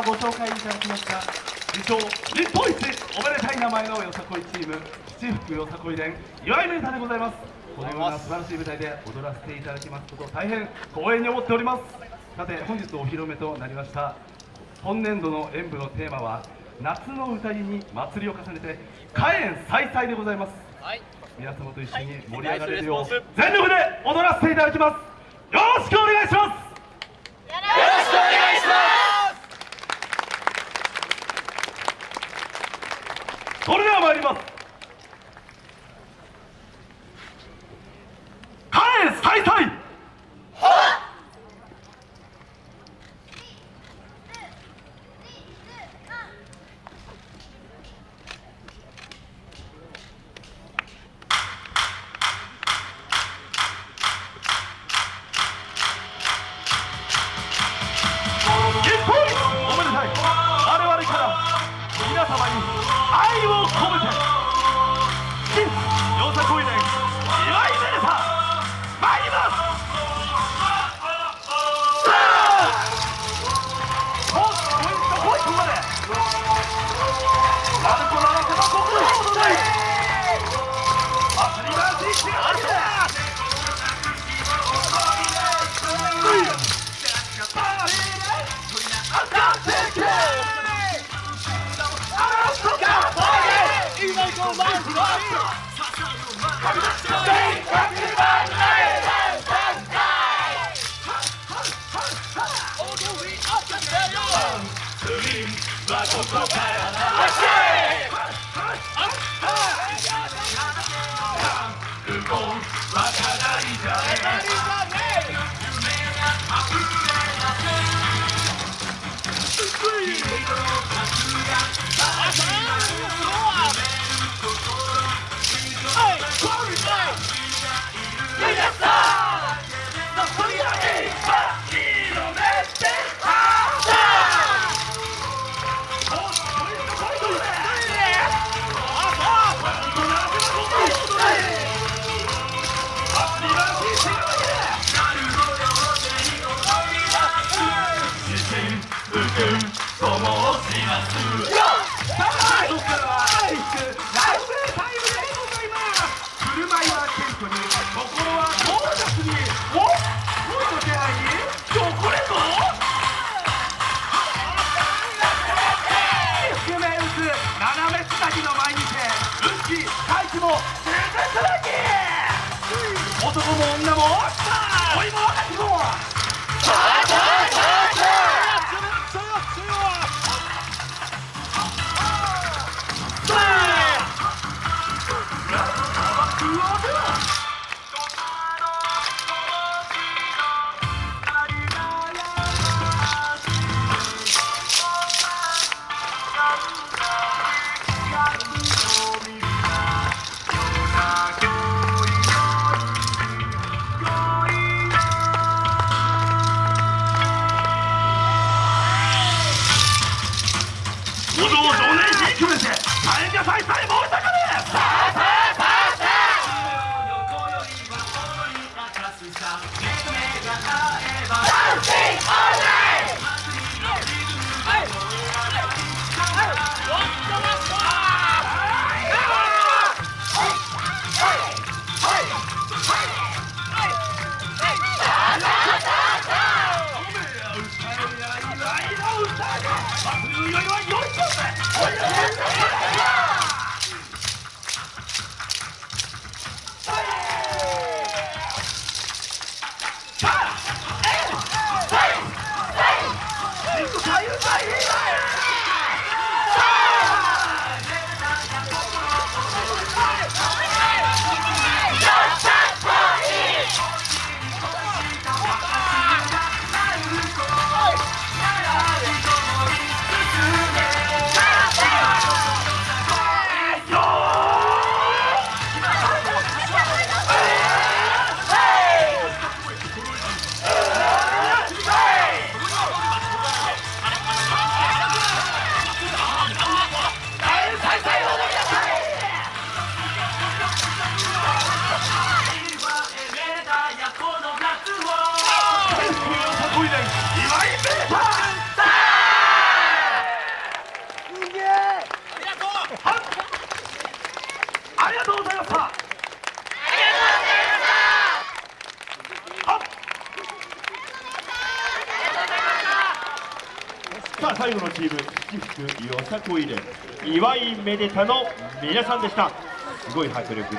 今ご紹介いただきました自称日本一おめでたい名前のよさこいチーム七福よさこい連岩井メンタでございます。このような素晴らしい舞台で踊らせていただきますことを大変光栄に思っております。さて本日お披露目となりました本年度の演舞のテーマは夏の歌いに祭りを重ねて火炎再々でございます、はい、皆様と一緒に盛り上がれるよう全力で踊らせていただきます。よろしくお願いしますそれでは参ります開催 Let's go! も住宅騒男も女も。恋も若も。祭んがさいりはい。よさあ最後のチーム七福よさこいで岩井めでたの皆さんでした。すごい迫力